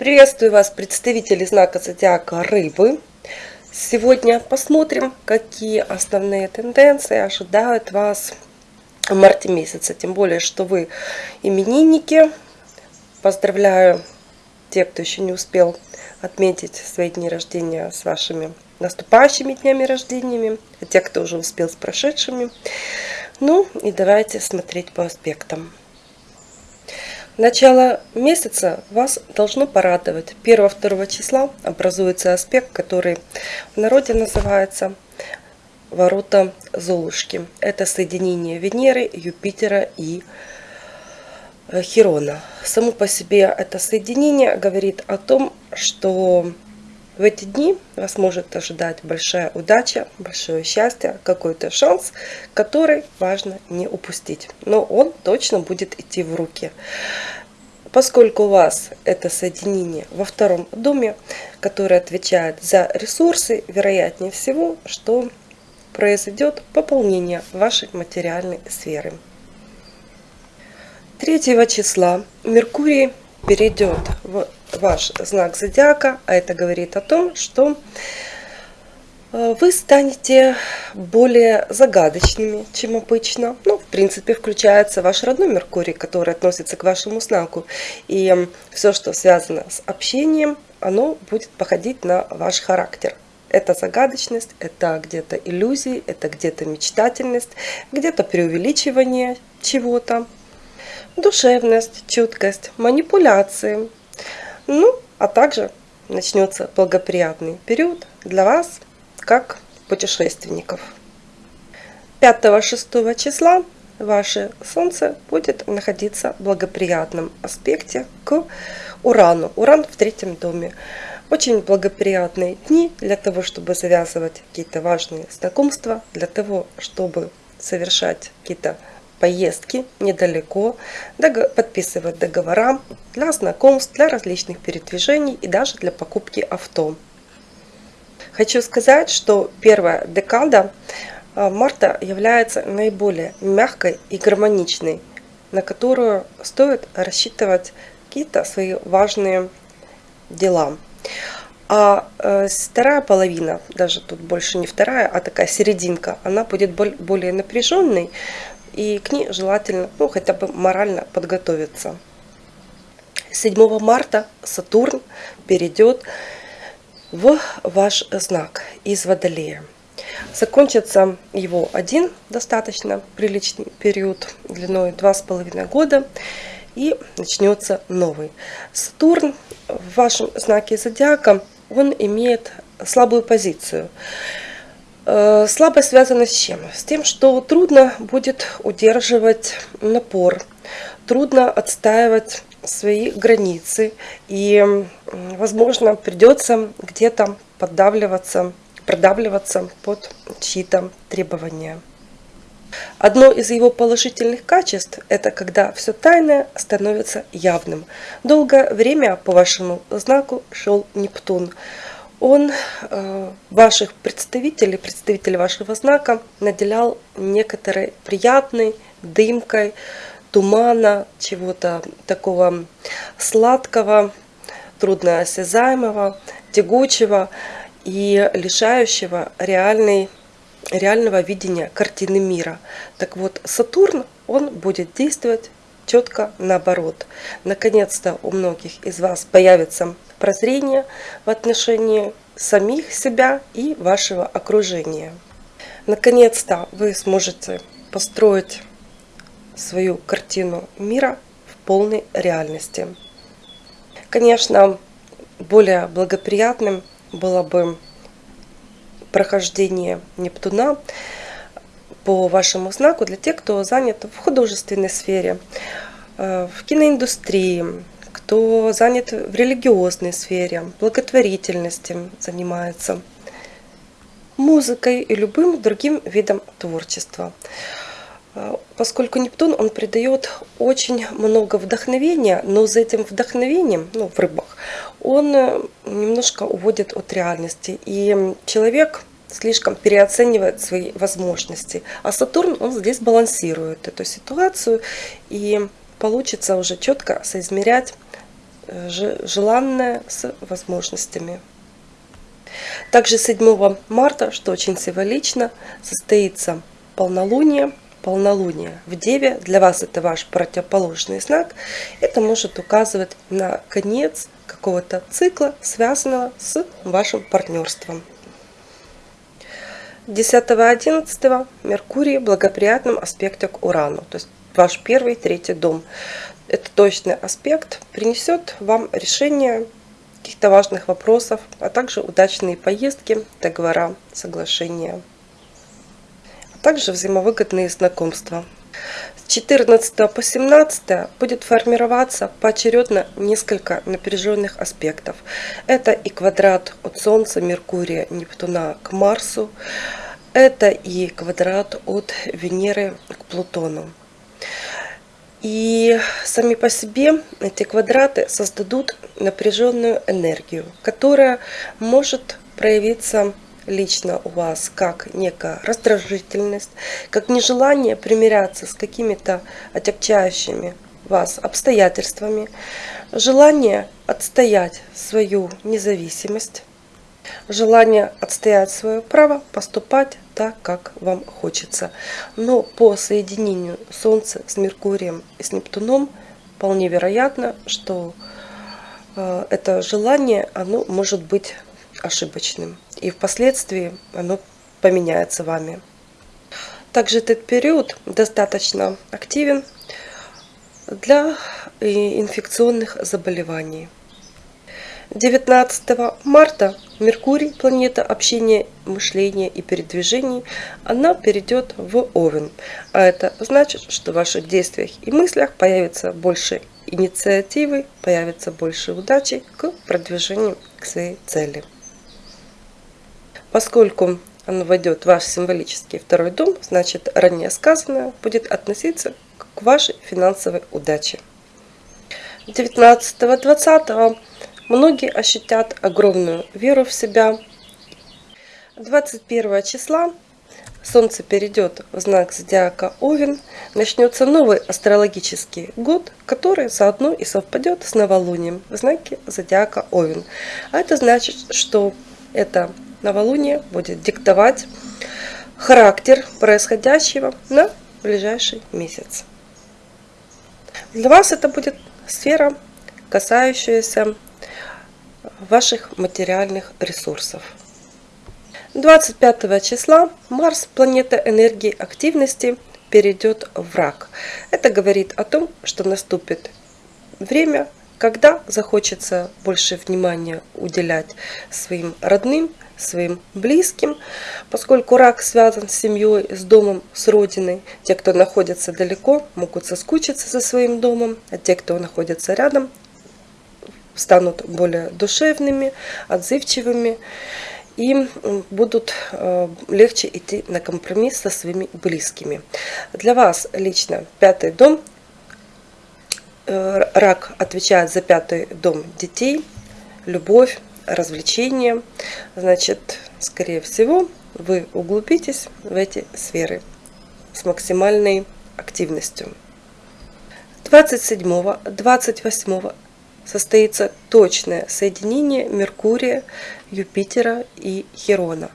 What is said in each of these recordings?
Приветствую вас, представители знака зодиака Рыбы. Сегодня посмотрим, какие основные тенденции ожидают вас в марте месяце. Тем более, что вы именинники. Поздравляю тех, кто еще не успел отметить свои дни рождения с вашими наступающими днями рождениями, а те, кто уже успел с прошедшими. Ну и давайте смотреть по аспектам. Начало месяца вас должно порадовать. 1-2 числа образуется аспект, который в народе называется ворота Золушки. Это соединение Венеры, Юпитера и э, Хирона. Само по себе это соединение говорит о том, что в эти дни вас может ожидать большая удача, большое счастье, какой-то шанс, который важно не упустить. Но он точно будет идти в руки. Поскольку у вас это соединение во втором доме, которое отвечает за ресурсы, вероятнее всего, что произойдет пополнение вашей материальной сферы. 3 числа Меркурий перейдет в ваш знак зодиака, а это говорит о том, что э, вы станете более загадочными, чем обычно. Ну, в принципе, включается ваш родной Меркурий, который относится к вашему знаку. И все, что связано с общением, оно будет походить на ваш характер. Это загадочность, это где-то иллюзии, это где-то мечтательность, где-то преувеличивание чего-то, душевность, чуткость, манипуляции, ну, а также начнется благоприятный период для вас, как путешественников. 5-6 числа ваше Солнце будет находиться в благоприятном аспекте к Урану. Уран в третьем доме. Очень благоприятные дни для того, чтобы завязывать какие-то важные знакомства, для того, чтобы совершать какие-то поездки недалеко, подписывать договора для знакомств, для различных передвижений и даже для покупки авто. Хочу сказать, что первая декада а, марта является наиболее мягкой и гармоничной, на которую стоит рассчитывать какие-то свои важные дела. А э, вторая половина, даже тут больше не вторая, а такая серединка, она будет более напряженной, и к ней желательно ну, хотя бы морально подготовиться. 7 марта Сатурн перейдет в ваш знак из Водолея. Закончится его один достаточно приличный период длиной 2,5 года и начнется новый. Сатурн в вашем знаке зодиака, он имеет слабую позицию. Э, слабость связана с чем? С тем, что трудно будет удерживать напор, трудно отстаивать свои границы и, возможно, придется где-то поддавливаться, продавливаться под чьи-то требования. Одно из его положительных качеств – это когда все тайное становится явным. Долгое время по вашему знаку шел Нептун – он э, ваших представителей, представителей вашего знака наделял некоторой приятной дымкой, тумана, чего-то такого сладкого, трудноосязаемого, тягучего и лишающего реальной, реального видения картины мира. Так вот, Сатурн, он будет действовать четко наоборот. Наконец-то у многих из вас появится прозрение в отношении самих себя и вашего окружения. Наконец-то вы сможете построить свою картину мира в полной реальности. Конечно, более благоприятным было бы прохождение Нептуна по вашему знаку для тех, кто занят в художественной сфере, э, в киноиндустрии, кто занят в религиозной сфере, благотворительности занимается, музыкой и любым другим видом творчества. А, поскольку Нептун, он придает очень много вдохновения, но за этим вдохновением, ну, в рыбах, он э, немножко уводит от реальности. И человек слишком переоценивает свои возможности. А Сатурн, он здесь балансирует эту ситуацию, и получится уже четко соизмерять желанное с возможностями. Также 7 марта, что очень символично, состоится полнолуние. Полнолуние в Деве, для вас это ваш противоположный знак, это может указывать на конец какого-то цикла, связанного с вашим партнерством. 10-11 Меркурий в благоприятном аспекте к Урану, то есть ваш первый, третий дом. Это точный аспект принесет вам решение каких-то важных вопросов, а также удачные поездки, договора, соглашения, а также взаимовыгодные знакомства. С 14 по 17 будет формироваться поочередно несколько напряженных аспектов. Это и квадрат от Солнца, Меркурия, Нептуна к Марсу, это и квадрат от Венеры к Плутону. И сами по себе эти квадраты создадут напряженную энергию, которая может проявиться лично у вас как некая раздражительность, как нежелание примиряться с какими-то отягчающими вас обстоятельствами, желание отстоять свою независимость, желание отстоять свое право поступать так, как вам хочется. Но по соединению Солнца с Меркурием и с Нептуном вполне вероятно, что э, это желание оно может быть ошибочным. И впоследствии оно поменяется вами. Также этот период достаточно активен для инфекционных заболеваний. 19 марта Меркурий, планета общения, мышления и передвижений, она перейдет в Овен. А это значит, что в ваших действиях и мыслях появится больше инициативы, появится больше удачи к продвижению к своей цели. Поскольку оно войдет в ваш символический второй дом, значит ранее сказанное будет относиться к вашей финансовой удаче. 19-20 многие ощутят огромную веру в себя. 21 числа Солнце перейдет в знак зодиака Овен, начнется новый астрологический год, который заодно и совпадет с новолунием в знаке зодиака Овен. А это значит, что это новолуние будет диктовать характер происходящего на ближайший месяц. Для вас это будет сфера, касающаяся ваших материальных ресурсов. 25 числа Марс, планета энергии активности, перейдет в рак. Это говорит о том, что наступит время, когда захочется больше внимания уделять своим родным, своим близким, поскольку рак связан с семьей, с домом, с родиной. Те, кто находится далеко, могут соскучиться за своим домом, а те, кто находится рядом, станут более душевными, отзывчивыми и будут э, легче идти на компромисс со своими близкими. Для вас лично пятый дом, э, рак отвечает за пятый дом детей, любовь, развлечения. Значит, скорее всего, вы углубитесь в эти сферы с максимальной активностью. 27-28 состоится точное соединение Меркурия, Юпитера и Херона.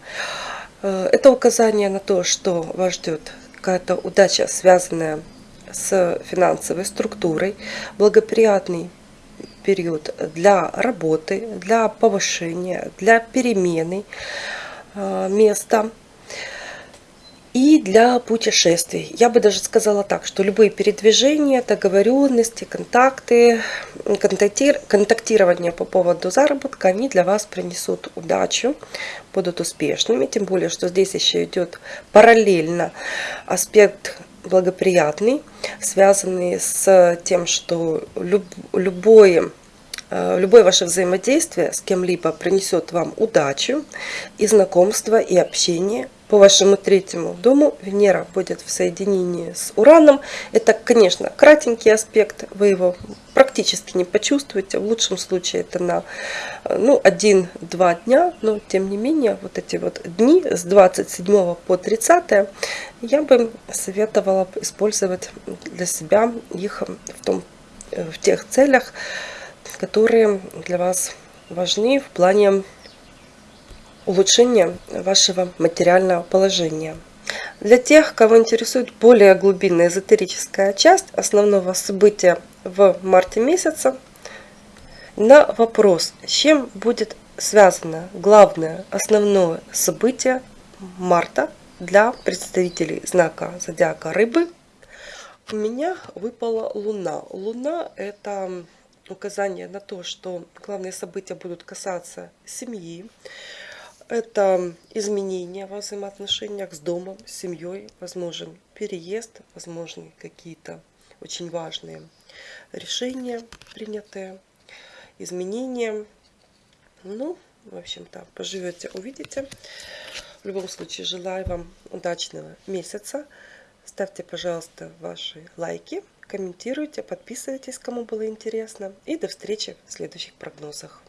Э, это указание на то, что вас ждет какая-то удача, связанная с финансовой структурой, благоприятный период для работы, для повышения, для перемены э, места и для путешествий. Я бы даже сказала так, что любые передвижения, договоренности, контакты, контактир, контактирование по поводу заработка, они для вас принесут удачу, будут успешными. Тем более, что здесь еще идет параллельно аспект благоприятный, связанный с тем, что люб, любое э, Любое ваше взаимодействие с кем-либо принесет вам удачу и знакомство, и общение, по вашему третьему дому Венера будет в соединении с Ураном. Это, конечно, кратенький аспект, вы его практически не почувствуете. В лучшем случае это на ну, 1-2 дня, но тем не менее вот эти вот дни с 27 по 30 я бы советовала использовать для себя их в, том, в тех целях, которые для вас важны в плане улучшения вашего материального положения. Для тех, кого интересует более глубинная эзотерическая часть основного события в марте месяце, на вопрос, с чем будет связано главное основное событие марта для представителей знака зодиака рыбы, у меня выпала Луна. Луна – это указание на то, что главные события будут касаться семьи. Это изменения во взаимоотношениях с домом, с семьей, возможен переезд, возможны какие-то очень важные решения принятые, изменения. Ну, в общем-то, поживете, увидите. В любом случае, желаю вам удачного месяца. Ставьте, пожалуйста, ваши лайки, комментируйте, подписывайтесь, кому было интересно. И до встречи в следующих прогнозах.